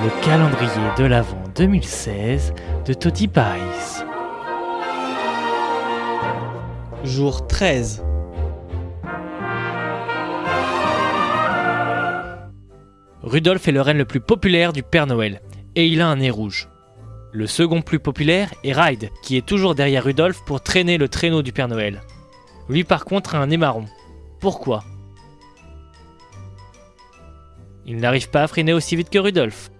Le calendrier de l'Avent 2016 de Toddy Pies. Jour 13. Rudolf est le reine le plus populaire du Père Noël, et il a un nez rouge. Le second plus populaire est Ride, qui est toujours derrière Rudolf pour traîner le traîneau du Père Noël. Lui par contre a un nez marron. Pourquoi? Il n'arrive pas à freiner aussi vite que Rudolf.